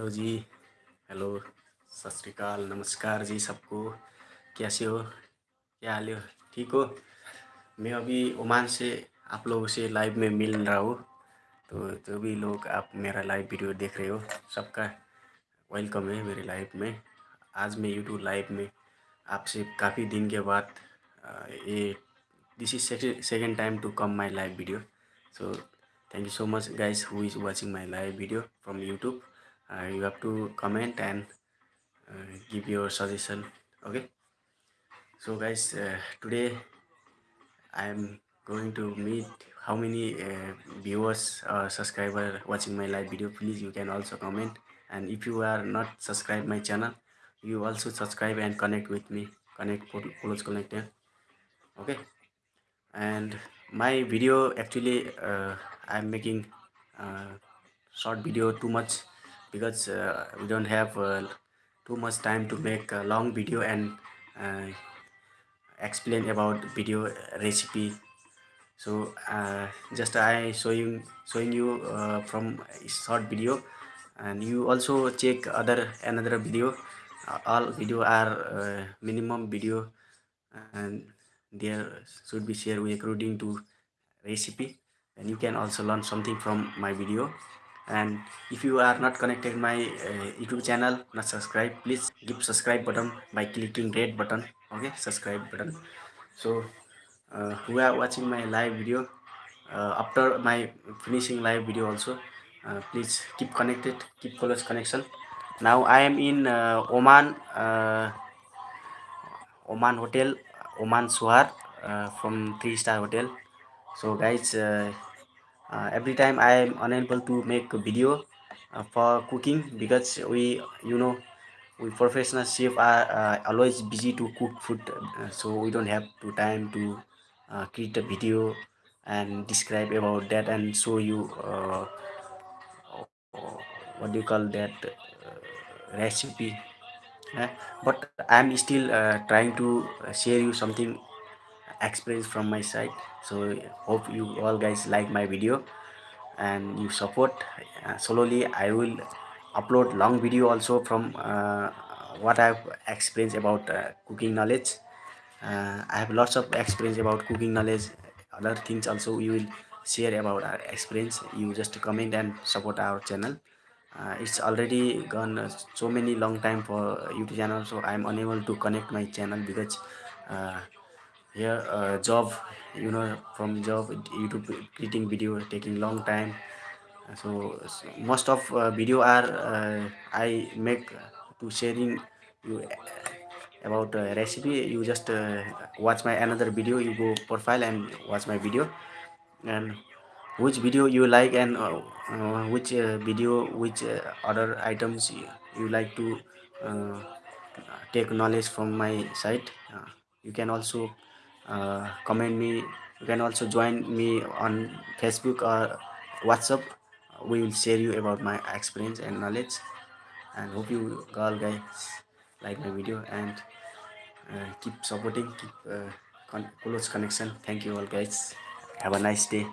Hello जी, hello, सत श्रीकाल नमस्कार जी सबको। कैसे हो? क्या हाल है? ठीक हो? मैं अभी ओमान से आप लोगों से लाइव में मिल रहा हूँ। तो जो भी लोग आप मेरा लाइव वीडियो देख रहे हो। सबका वेलकम है मेरे लाइव में। आज मैं यूट्यूब लाइव में आपसे काफ़ी दिन के बाद ये this is second time to come my live video so thank you so much guys who is watching my live video from YouTube you have to comment and uh, give your suggestion okay? So guys uh, today i am going to meet how many uh, viewers or subscriber watching my live video. Please you can also comment. And if you are not subscribe my channel you also subscribe and connect with me. Connect close connect okay? And my video actually uh, i'm making uh, short video too much because uh, we don't have uh, too much time to make a long video and uh, explain about video recipe. So uh, just I showing showing you uh, from short video. And you also check other another video. All video are uh, minimum video. And there should be shared according to recipe. And you can also learn something from my video and if you are not connected my uh, youtube channel not subscribe please give subscribe button by clicking red button. Okay subscribe button. So uh, who are watching my live video uh, after my finishing live video also uh, please keep connected keep close connection. Now i am in uh, oman uh, oman hotel oman suhar uh, from three star hotel. So guys every time i am unable to make a video uh, for cooking because we you know we professional chef are uh, always busy to cook food uh, so we don't have to time to uh, create a video and describe about that and show you uh, what do you call that uh, recipe. Uh, but i'm still uh, trying to share you something experience from my side. So hope you all guys like my video and you support. Uh, slowly i will upload long video also from uh, what i've experienced about uh, cooking knowledge. Uh, i have lots of experience about cooking knowledge. Other things also we will share about our experience. You just comment and support our channel. Uh, it's already gone uh, so many long time for youtube channel so i'm unable to connect my channel because uh, here uh, job you know from job youtube creating video taking long time. So, so most of uh, video are uh, i make to sharing you about uh, recipe. You just uh, watch my another video you go profile and watch my video. And which video you like and uh, which video which other items you, you like to take knowledge from my site. You can also uh, comment me. You can also join me on facebook or whatsapp. We will share you about my experience and knowledge. And hope you all guys like my video and uh, keep supporting keep uh, con close connection. Thank you all guys. Have a nice day